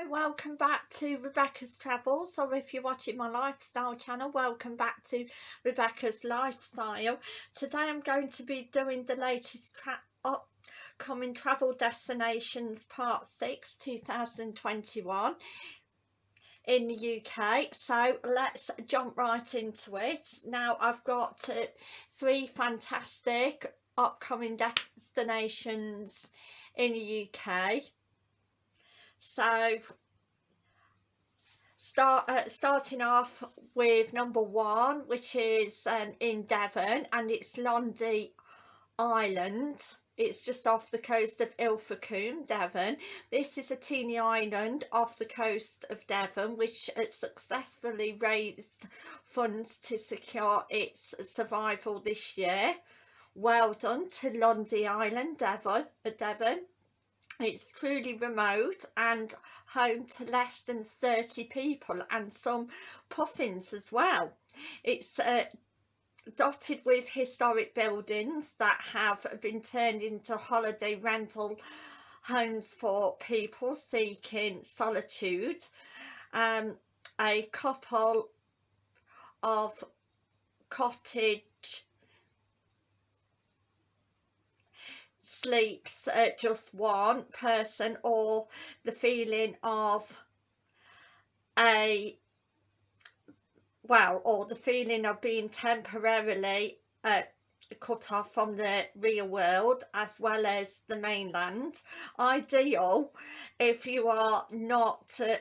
Hi, welcome back to Rebecca's Travels or if you're watching my lifestyle channel welcome back to Rebecca's Lifestyle. Today I'm going to be doing the latest tra upcoming travel destinations part 6 2021 in the UK so let's jump right into it. Now I've got uh, three fantastic upcoming destinations in the UK so start uh, starting off with number one which is um, in Devon and it's Lundy Island it's just off the coast of Ilfracombe, Devon. This is a teeny island off the coast of Devon which successfully raised funds to secure its survival this year. Well done to Lundy Island, Devon. Uh, Devon. It's truly remote and home to less than 30 people and some puffins as well. It's uh, dotted with historic buildings that have been turned into holiday rental homes for people seeking solitude. Um, a couple of cottage sleeps at just one person or the feeling of a well or the feeling of being temporarily uh, cut off from the real world as well as the mainland. Ideal if you are not uh,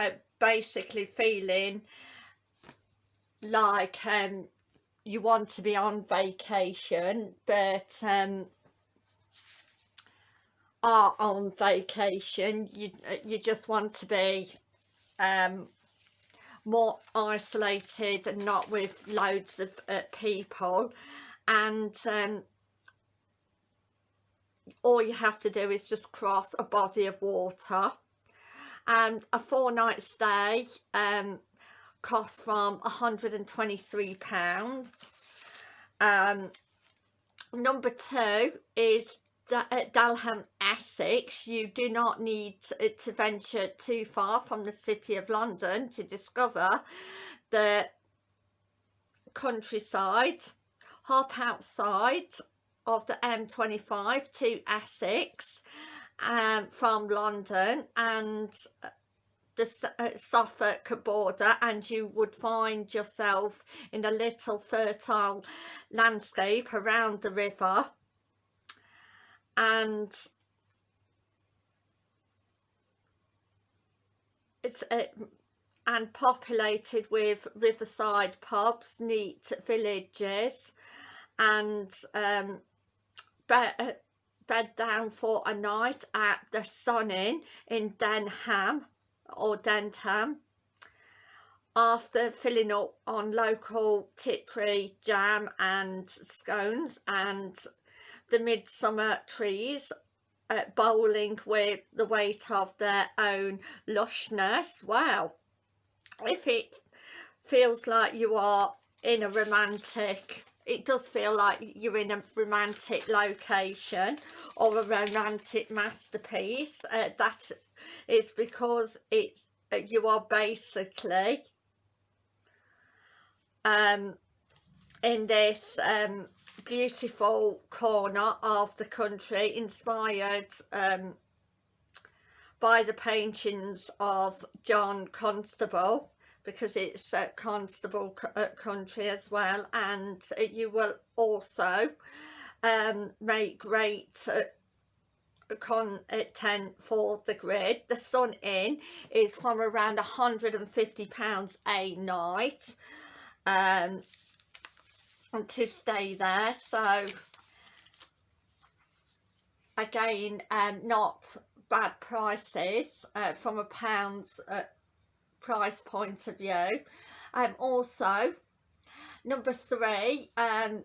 uh, basically feeling like um you want to be on vacation but um are on vacation you you just want to be um more isolated and not with loads of uh, people. And um all you have to do is just cross a body of water. And a four night stay um costs from 123. Pounds um number two is uh, Dalham Essex. You do not need to venture too far from the city of London to discover the countryside hop outside of the M25 to Essex um, from London and the uh, Suffolk border and you would find yourself in a little fertile landscape around the river. And it's uh, and populated with riverside pubs, neat villages and um, bed, uh, bed down for a night at the Sun Inn in Denham or Dentham after filling up on local Tiptree jam and scones and the midsummer trees uh, bowling with the weight of their own lushness. Wow. If it feels like you are in a romantic it does feel like you're in a romantic location or a romantic masterpiece uh, that is because it's uh, you are basically um in this um beautiful corner of the country inspired um by the paintings of John Constable because it's a constable uh, country as well and you will also um, make great uh, content for the grid. The sun inn is from around 150 pounds a night um to stay there. So again um not bad prices uh, from a pound's uh, price point of view. Um also number three um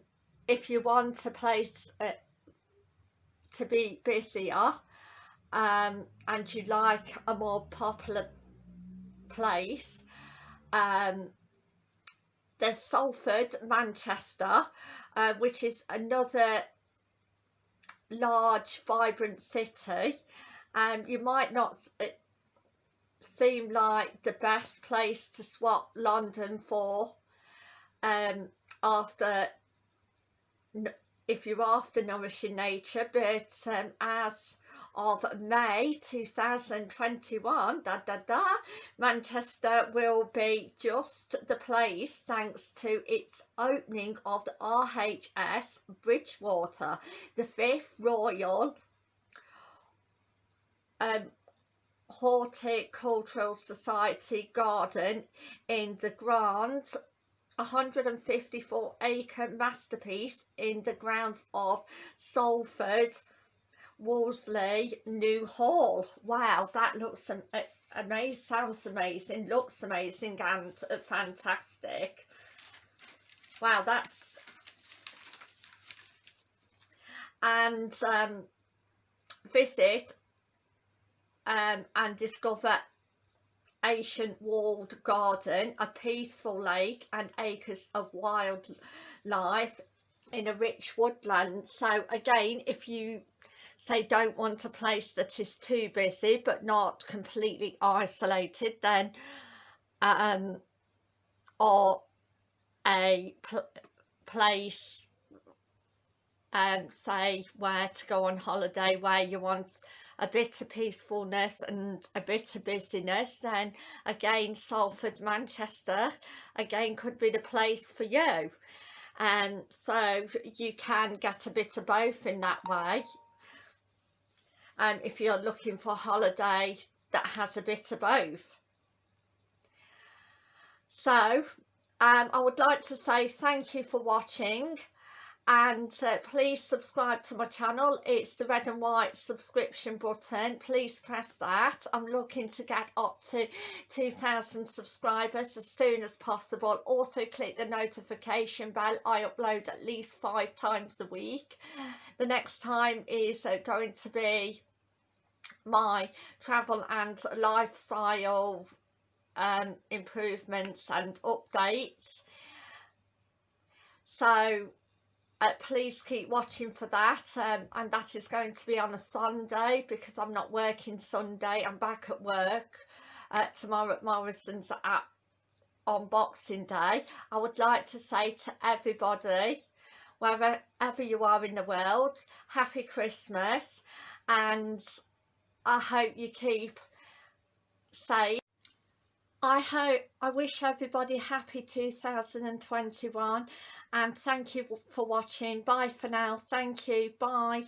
if you want a place uh, to be busier um and you like a more popular place um there's Salford Manchester uh, which is another large vibrant city. And um, you might not seem like the best place to swap London for um, after if you're after nourishing nature but um, as of May 2021 da da da Manchester will be just the place thanks to its opening of the RHS Bridgewater the fifth Royal um, Horticultural Society garden in the Grand 154 acre masterpiece in the grounds of Salford Worsley New Hall. Wow, that looks amazing, sounds amazing, looks amazing and fantastic. Wow, that's... And um, visit um, and discover ancient walled garden, a peaceful lake and acres of wildlife in a rich woodland. So again, if you say don't want a place that is too busy but not completely isolated, then um, or a pl place um, say where to go on holiday where you want a bit of peacefulness and a bit of busyness then again Salford Manchester again could be the place for you. And um, so you can get a bit of both in that way. Um, if you're looking for a holiday that has a bit of both. So um, I would like to say thank you for watching and uh, please subscribe to my channel. It's the red and white subscription button. Please press that. I'm looking to get up to 2000 subscribers as soon as possible. Also click the notification bell. I upload at least five times a week. The next time is uh, going to be my travel and lifestyle um, improvements and updates. So uh, please keep watching for that um, and that is going to be on a Sunday because I'm not working Sunday. I'm back at work uh, tomorrow at Morrison's at on Boxing Day. I would like to say to everybody wherever you are in the world happy Christmas and I hope you keep safe I hope I wish everybody happy 2021 and thank you for watching. Bye for now. Thank you. Bye